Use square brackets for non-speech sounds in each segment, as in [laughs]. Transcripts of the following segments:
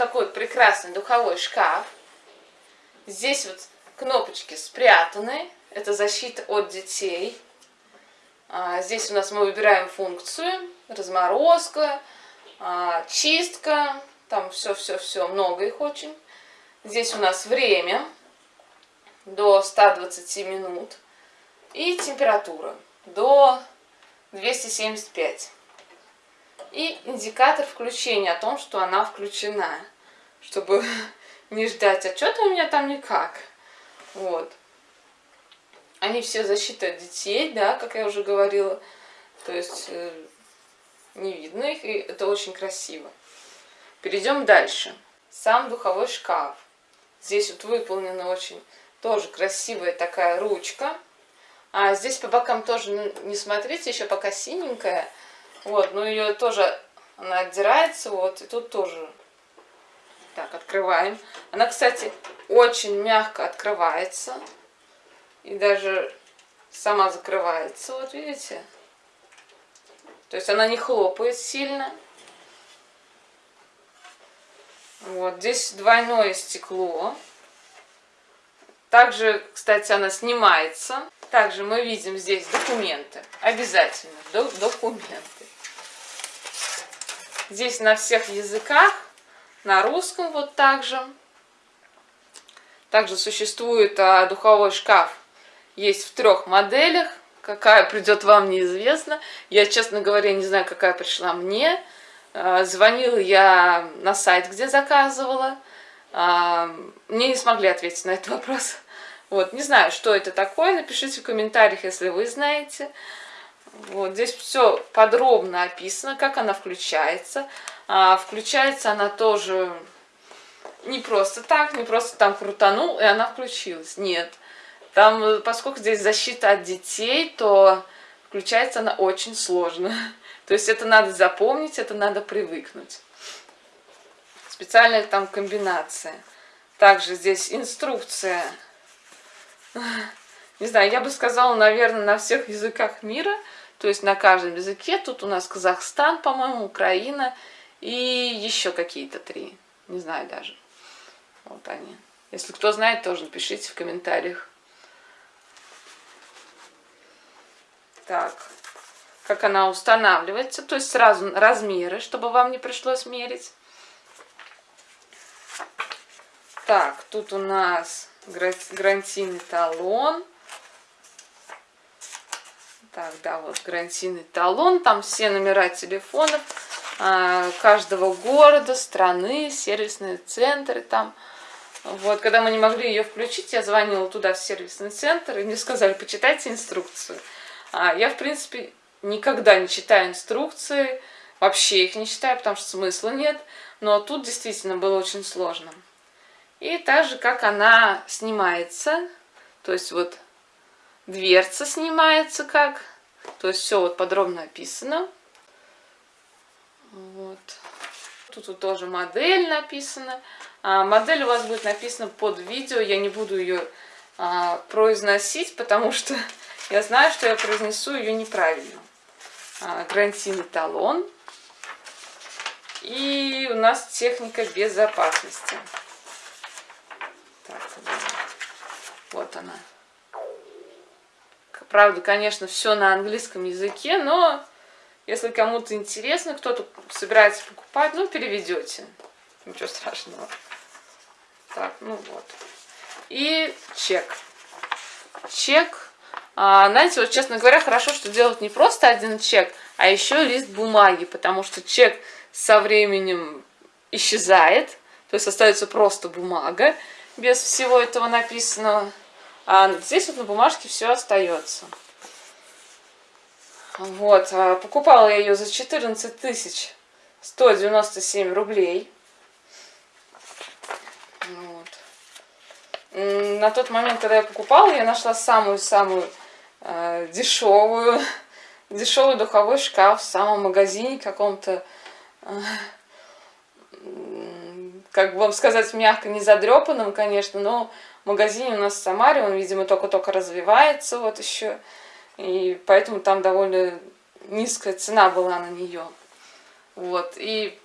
такой прекрасный духовой шкаф. Здесь вот кнопочки спрятаны. Это защита от детей. А, здесь у нас мы выбираем функцию. Разморозка, а, чистка. Там все-все-все, много их очень. Здесь у нас время до 120 минут. И температура до 275. И индикатор включения о том, что она включена. Чтобы [laughs] не ждать, а что-то у меня там никак. Вот. Они все защита детей, да, как я уже говорила. То есть э, не видно их, и это очень красиво. Перейдем дальше. Сам духовой шкаф. Здесь вот выполнена очень тоже красивая такая ручка. А здесь по бокам тоже, не смотрите, еще пока синенькая. Вот, но ее тоже, она отдирается, вот, и тут тоже. Так, открываем. Она, кстати, очень мягко открывается. И даже сама закрывается, вот видите. То есть она не хлопает сильно. Вот, здесь двойное стекло. Также, кстати, она снимается. Также мы видим здесь документы. Обязательно документы. Здесь на всех языках. На русском вот также. Также существует а, духовой шкаф. Есть в трех моделях. Какая придет вам, неизвестно. Я, честно говоря, не знаю, какая пришла мне. А, звонила я на сайт, где заказывала. А, мне не смогли ответить на этот вопрос. Вот, не знаю, что это такое. Напишите в комментариях, если вы знаете. Вот, здесь все подробно описано, как она включается. А, включается она тоже не просто так, не просто там крутанул, и она включилась. Нет. Там, поскольку здесь защита от детей, то включается она очень сложно. [laughs] То есть это надо запомнить, это надо привыкнуть. Специальная там комбинация. Также здесь инструкция. [laughs] Не знаю, я бы сказала, наверное, на всех языках мира. То есть на каждом языке. Тут у нас Казахстан, по-моему, Украина и еще какие-то три. Не знаю даже. Вот они. Если кто знает, тоже напишите в комментариях. Так, как она устанавливается, то есть сразу размеры, чтобы вам не пришлось мерить. Так, тут у нас гарантийный талон. Так, да, вот гарантийный талон, там все номера телефонов а, каждого города, страны, сервисные центры там. Вот, когда мы не могли ее включить, я звонила туда в сервисный центр, и мне сказали, почитайте инструкцию. А я, в принципе, никогда не читаю инструкции, вообще их не читаю, потому что смысла нет. Но тут действительно было очень сложно. И так же, как она снимается, то есть вот дверца снимается как, то есть все вот подробно описано. Вот. Тут вот тоже модель написана. А, модель у вас будет написана под видео, я не буду ее а, произносить, потому что [laughs] я знаю, что я произнесу ее неправильно. А, гарантийный талон. И у нас техника безопасности. Так, вот она. Правда, конечно, все на английском языке, но если кому-то интересно, кто-то собирается покупать, ну, переведете. Ничего страшного. Так, ну вот. И чек. Чек а, знаете, вот честно говоря, хорошо, что делать не просто один чек, а еще лист бумаги, потому что чек со временем исчезает, то есть остается просто бумага без всего этого написанного. А здесь вот на бумажке все остается. Вот, а покупала я ее за 14 тысяч 197 рублей. Вот. На тот момент, когда я покупала, я нашла самую-самую э, дешевую, [laughs] дешевый духовой шкаф в самом магазине каком-то, э, как вам сказать, мягко не задрепанном, конечно, но в магазине у нас в Самаре, он, видимо, только-только развивается вот еще, и поэтому там довольно низкая цена была на нее. Вот, и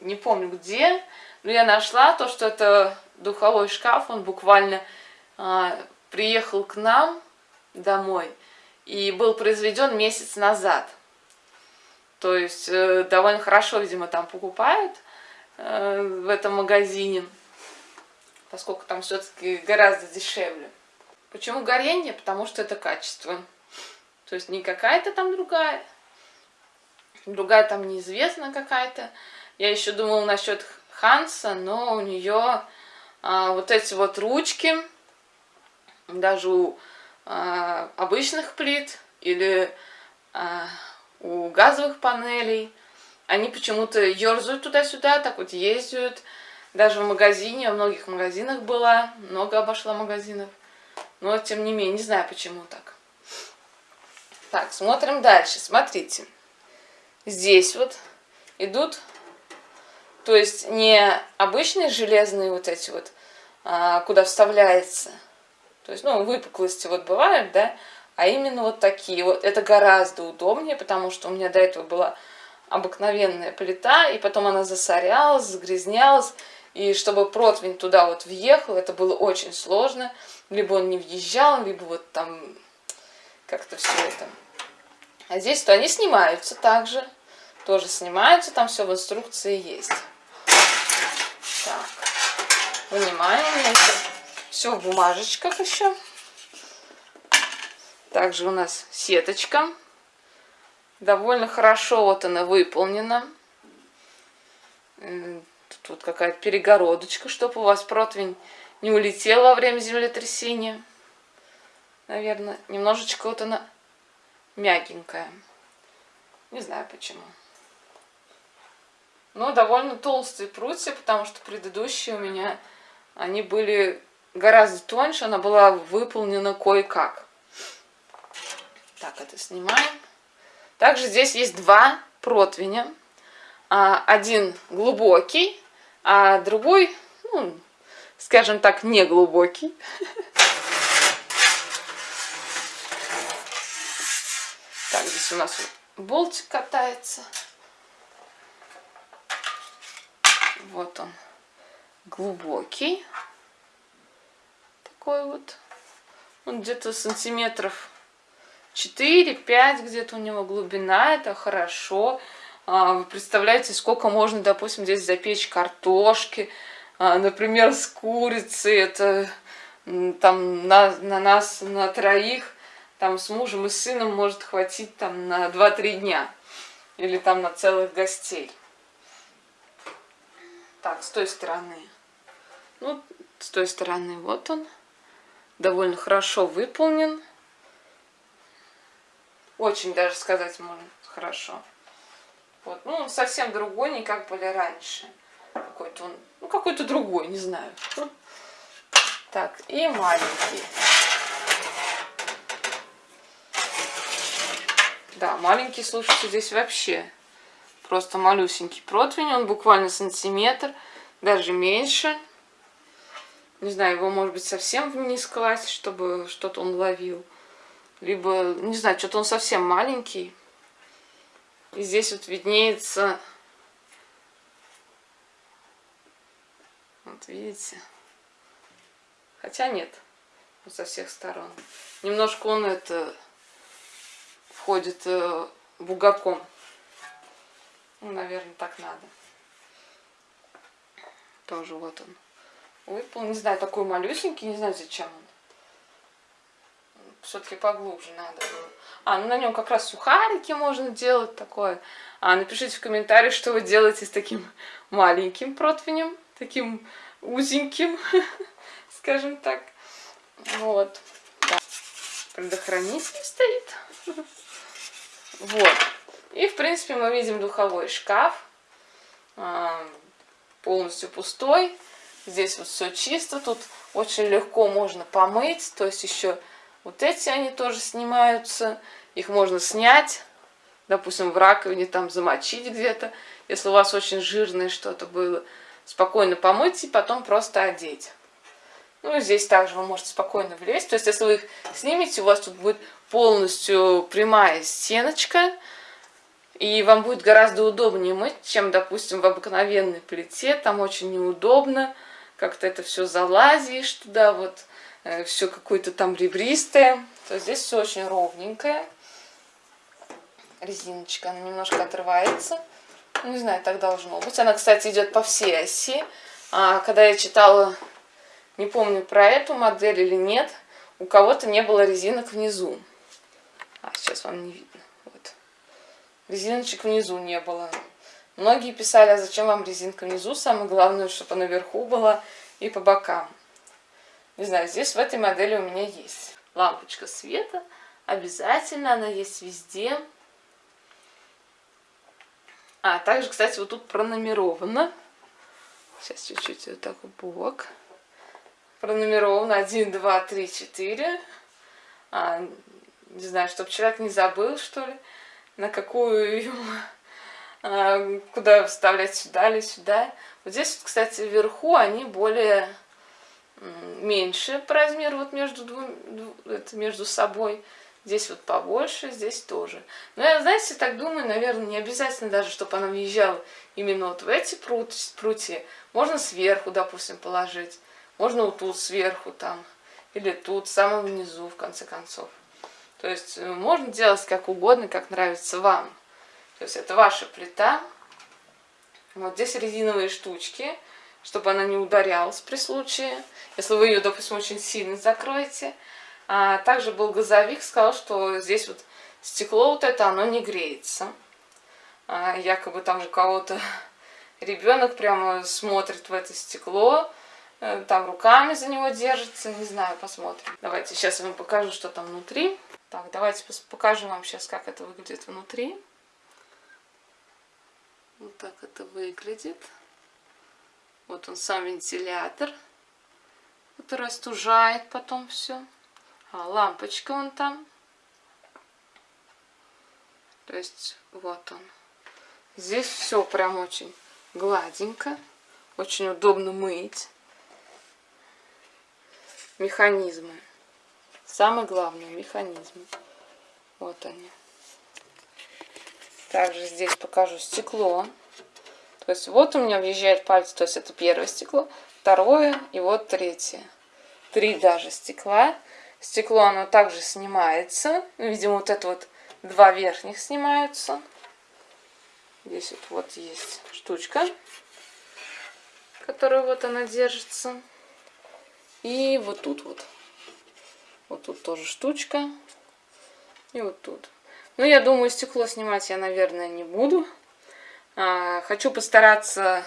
не помню где, но я нашла то, что это духовой шкаф, он буквально а, приехал к нам домой и был произведен месяц назад. То есть э, довольно хорошо, видимо, там покупают в этом магазине, поскольку там все-таки гораздо дешевле. Почему горение? Потому что это качество. То есть не какая-то там другая, другая там неизвестная какая-то. Я еще думала насчет Ханса, но у нее а, вот эти вот ручки, даже у а, обычных плит или а, у газовых панелей. Они почему-то ерзают туда-сюда, так вот ездят. Даже в магазине, во многих магазинах была, много обошла магазинов. Но, тем не менее, не знаю, почему так. Так, смотрим дальше. Смотрите. Здесь вот идут, то есть не обычные железные вот эти вот, а, куда вставляется. То есть, ну, выпуклости вот бывают, да, а именно вот такие. Вот это гораздо удобнее, потому что у меня до этого была обыкновенная плита, и потом она засорялась, загрязнялась, и чтобы противень туда вот въехал, это было очень сложно. Либо он не въезжал, либо вот там как-то все это. А здесь то они снимаются также, тоже снимаются, там все в инструкции есть. Так, вынимаем, все в бумажечках еще. Также у нас сеточка. Довольно хорошо вот она выполнена. Тут вот какая-то перегородочка, чтобы у вас противень не улетел во время землетрясения. Наверное, немножечко вот она мягенькая. Не знаю почему. Но довольно толстые прутья, потому что предыдущие у меня, они были гораздо тоньше, она была выполнена кое-как. Так, это снимаем. Также здесь есть два противня. А, один глубокий, а другой, ну, скажем так, не глубокий. Так, здесь у нас болтик катается. Вот он, глубокий. Такой вот. Он где-то сантиметров 4-5 где-то у него глубина, это хорошо. А, вы представляете, сколько можно, допустим, здесь запечь картошки, а, например, с курицей, это там на, на нас, на троих, там с мужем и сыном может хватить там на 2-3 дня. Или там на целых гостей. Так, с той стороны. Ну, с той стороны вот он. Довольно хорошо выполнен. Очень даже сказать можно хорошо. Вот. Ну, он совсем другой, не как были раньше. Какой-то он, ну, какой-то другой, не знаю. Так, и маленький. Да, маленький, слушайте, здесь вообще просто малюсенький противень. Он буквально сантиметр, даже меньше. Не знаю, его, может быть, совсем вниз класть, чтобы что-то он ловил либо, не знаю, что-то он совсем маленький. И здесь вот виднеется, вот видите, хотя нет, вот со всех сторон. Немножко он это входит э, бугаком. Ну, наверное, так надо. Тоже вот он выпал. Не знаю, такой малюсенький, не знаю, зачем он все-таки поглубже надо было. А, ну на нем как раз сухарики можно делать такое. А, напишите в комментариях, что вы делаете с таким [laughs] маленьким противнем, таким узеньким, [laughs] скажем так. Вот. Да. Предохранитель стоит. [laughs] Вот. И, в принципе, мы видим духовой шкаф. А, полностью пустой. Здесь вот все чисто. Тут очень легко можно помыть. То есть еще вот эти они тоже снимаются. Их можно снять, допустим, в раковине там замочить где-то. Если у вас очень жирное что-то было, спокойно помыть и потом просто одеть. Ну здесь также вы можете спокойно влезть. То есть если вы их снимете, у вас тут будет полностью прямая стеночка. И вам будет гораздо удобнее мыть, чем, допустим, в обыкновенной плите. Там очень неудобно. Как-то это все залазишь туда, вот все какое-то там ребристое. То здесь все очень ровненькое. Резиночка, она немножко отрывается. Не знаю, так должно быть. Она, кстати, идет по всей оси. А, когда я читала, не помню про эту модель или нет, у кого-то не было резинок внизу. А, сейчас вам не видно. Вот. Резиночек внизу не было. Многие писали, а зачем вам резинка внизу? Самое главное, чтобы она наверху была и по бокам. Не знаю, здесь в этой модели у меня есть. Лампочка света. Обязательно она есть везде. А, также, кстати, вот тут пронумеровано. Сейчас чуть-чуть вот так в бок. Пронумеровано 1, 2, 3, 4. А, не знаю, чтобы человек не забыл, что ли, на какую а, куда вставлять сюда или сюда. Вот здесь, кстати, вверху они более меньше по размеру вот между, двум, это между собой. Здесь вот побольше, здесь тоже. Но я, знаете, так думаю, наверное, не обязательно даже, чтобы она въезжала именно вот в эти прут, прутья. Можно сверху, допустим, положить. Можно вот тут сверху там. Или тут, самом низу, в конце концов. То есть э, можно делать как угодно, как нравится вам. То есть это ваша плита. Вот здесь резиновые штучки, чтобы она не ударялась при случае. Если вы ее, допустим, очень сильно закроете. А также был газовик, сказал, что здесь вот стекло вот это, оно не греется. А, якобы там у кого-то [laughs] ребенок прямо смотрит в это стекло, э, там руками за него держится, не знаю, посмотрим. Давайте сейчас я вам покажу, что там внутри. Так, давайте покажу вам сейчас, как это выглядит внутри. Вот так это выглядит. Вот он сам вентилятор, который остужает потом все. А, лампочка вон там. То есть вот он. Здесь все прям очень гладенько. Очень удобно мыть. Механизмы. Самое главное механизмы. Вот они. Также здесь покажу стекло. То есть вот у меня въезжает пальцы, то есть это первое стекло, второе и вот третье. Три даже стекла. Стекло оно также снимается. Ну, видимо, вот это вот два верхних снимаются. Здесь вот, вот есть штучка, которая вот она держится. И вот тут вот. Вот тут тоже штучка. И вот тут. Ну, я думаю, стекло снимать я, наверное, не буду. А, хочу постараться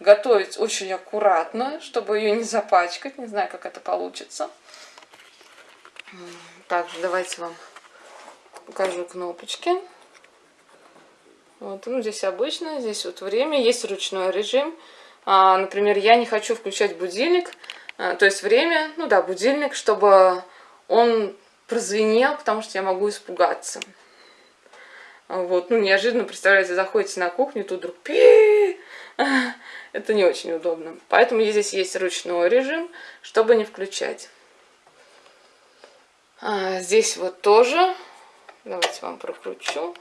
готовить очень аккуратно, чтобы ее не запачкать. Не знаю, как это получится. Также давайте вам покажу кнопочки. Вот, ну, здесь обычно, здесь вот время, есть ручной режим. А, например, я не хочу включать будильник, а, то есть время, ну да, будильник, чтобы он прозвенел, потому что я могу испугаться. Вот, ну, неожиданно, представляете, заходите на кухню, тут вдруг пи [laughs] Это не очень удобно. Поэтому здесь есть ручной режим, чтобы не включать. А, здесь вот тоже. Давайте вам прокручу.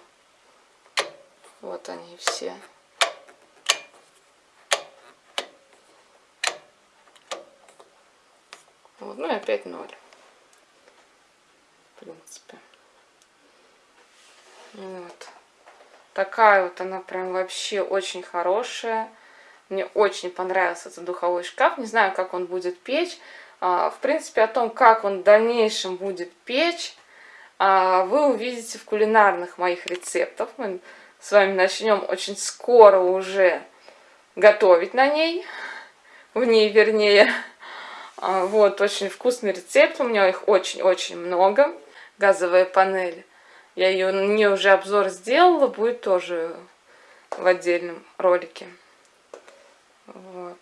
Вот они все. Вот, ну и опять ноль. В принципе. Вот. Такая вот она прям вообще очень хорошая. Мне очень понравился этот духовой шкаф. Не знаю, как он будет печь. А, в принципе, о том, как он в дальнейшем будет печь, а, вы увидите в кулинарных моих рецептах. Мы с вами начнем очень скоро уже готовить на ней, в ней вернее. А, вот, очень вкусный рецепт, у меня их очень-очень много. Газовая панель. Я ее, не уже обзор сделала, будет тоже в отдельном ролике. Вот.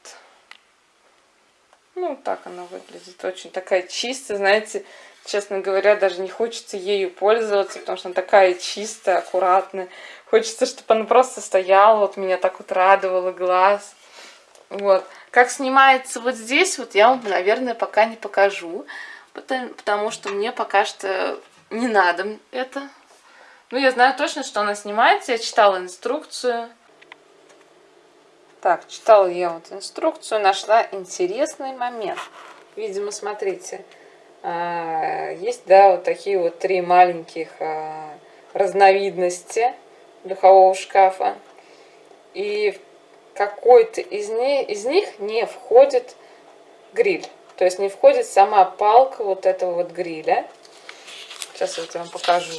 Ну, так она выглядит. Очень такая чистая, знаете, честно говоря, даже не хочется ею пользоваться, потому что она такая чистая, аккуратная. Хочется, чтобы она просто стояла, вот меня так вот радовала глаз. Вот. Как снимается вот здесь, вот я вам, наверное, пока не покажу, потому, что мне пока что не надо это. Ну, я знаю точно, что она снимается. Я читала инструкцию. Так, читала я вот инструкцию, нашла интересный момент. Видимо, смотрите, а, есть, да, вот такие вот три маленьких а, разновидности духового шкафа. И какой-то из, из них не входит гриль. То есть не входит сама палка вот этого вот гриля. Сейчас я вот вам покажу.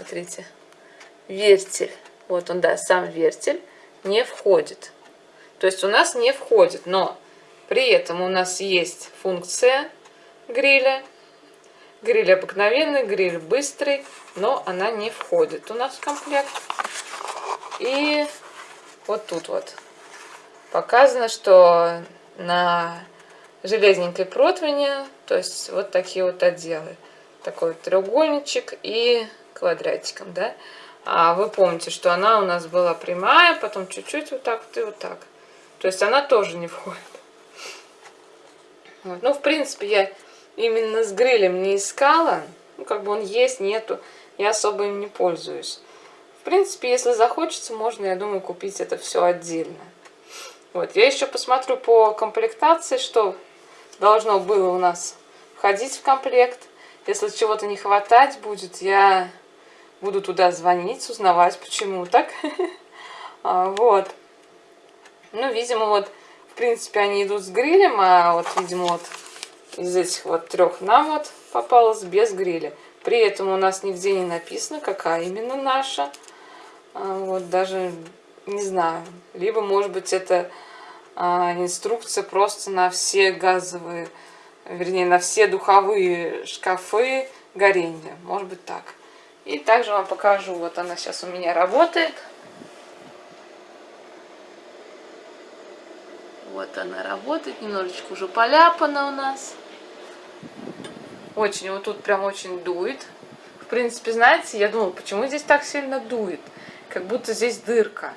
Смотрите. Вертель. Вот он, да, сам вертель не входит. То есть у нас не входит, но при этом у нас есть функция гриля. Гриль обыкновенный, гриль быстрый, но она не входит у нас в комплект. И вот тут вот показано, что на железненькой противне, то есть вот такие вот отделы. Такой треугольничек и квадратиком, да. А вы помните, что она у нас была прямая, потом чуть-чуть вот так вот и вот так. То есть она тоже не входит. Вот. Ну, в принципе, я именно с грилем не искала. Ну, как бы он есть, нету. Я особо им не пользуюсь. В принципе, если захочется, можно, я думаю, купить это все отдельно. Вот, я еще посмотрю по комплектации, что должно было у нас входить в комплект. Если чего-то не хватать будет, я буду туда звонить, узнавать, почему так. [laughs] А, вот. Ну, видимо, вот, в принципе, они идут с грилем, а вот, видимо, вот из этих вот трех нам вот попалось без гриля. При этом у нас нигде не написано, какая именно наша. А, вот, даже не знаю. Либо, может быть, это а, инструкция просто на все газовые, вернее, на все духовые шкафы горения. Может быть так. И также вам покажу, вот она сейчас у меня работает. Вот она работает, немножечко уже поляпана у нас. Очень, вот тут прям очень дует. В принципе, знаете, я думала, почему здесь так сильно дует? Как будто здесь дырка.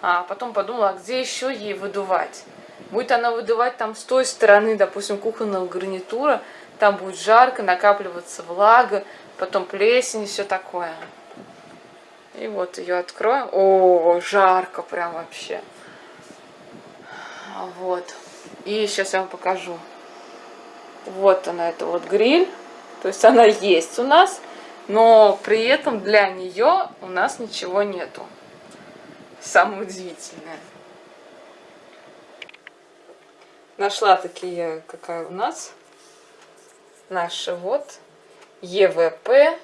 А потом подумала, а где еще ей выдувать? Будет она выдувать там с той стороны, допустим, кухонного гарнитура, там будет жарко, накапливаться влага, потом плесень и все такое. И вот ее откроем. О, жарко прям вообще. Вот. И сейчас я вам покажу. Вот она, это вот гриль. То есть она есть у нас, но при этом для нее у нас ничего нету самое удивительное. Нашла такие, какая у нас. Наша вот ЕВП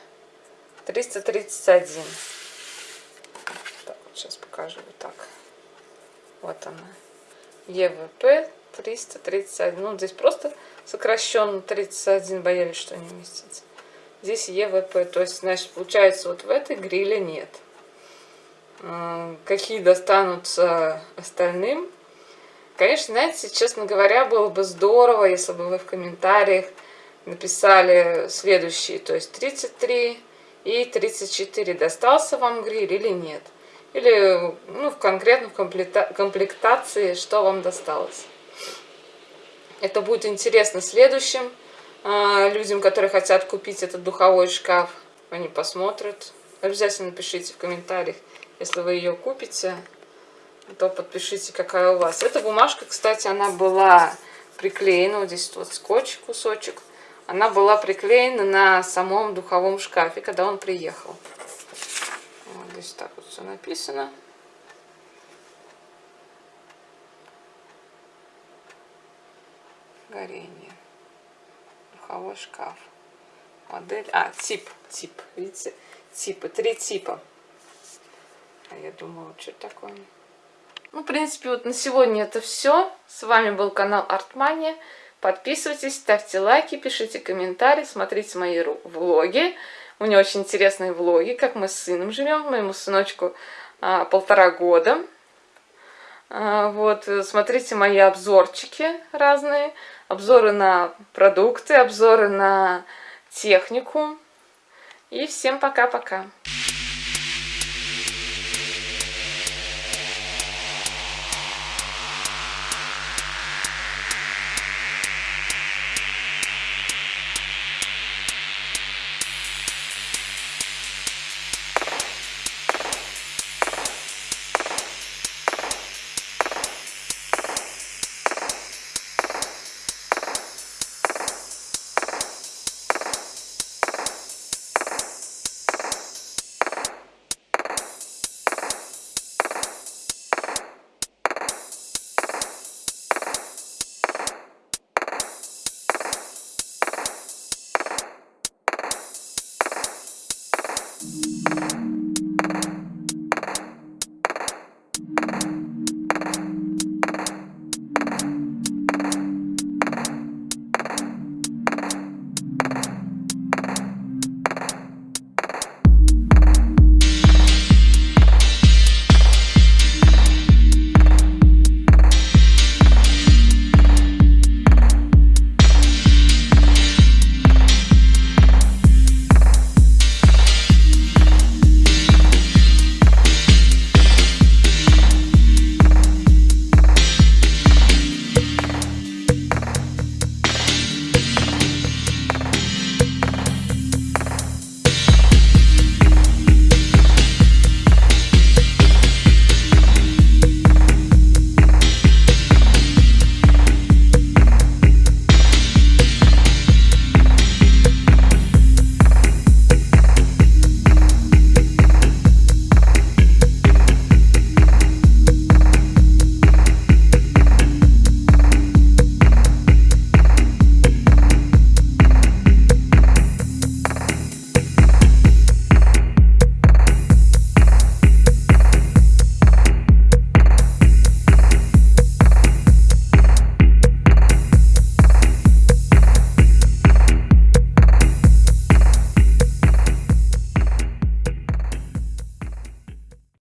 331. Так, вот сейчас покажу вот так. Вот она. ЕВП 331. Ну, здесь просто сокращенно 31, боялись, что не вместится. Здесь ЕВП, то есть, значит, получается, вот в этой гриле нет какие достанутся остальным. Конечно, знаете, честно говоря, было бы здорово, если бы вы в комментариях написали следующие, то есть 33 и 34, достался вам гриль или нет. Или ну, в конкретно в комплектации, что вам досталось. Это будет интересно следующим э, людям, которые хотят купить этот духовой шкаф. Они посмотрят. Обязательно пишите в комментариях, если вы ее купите, то подпишите, какая у вас. Эта бумажка, кстати, она была приклеена, вот здесь вот скотч, кусочек. Она была приклеена на самом духовом шкафе, когда он приехал. Вот здесь так вот все написано. Горение. Духовой шкаф. Модель. А, тип. Тип. Видите? Типы. Три типа. А я думала, что такое? Ну, в принципе, вот на сегодня это все. С вами был канал Артмания. Подписывайтесь, ставьте лайки, пишите комментарии, смотрите мои влоги. У меня очень интересные влоги, как мы с сыном живем. Моему сыночку а, полтора года. А, вот, смотрите мои обзорчики разные. Обзоры на продукты, обзоры на технику. И всем пока-пока.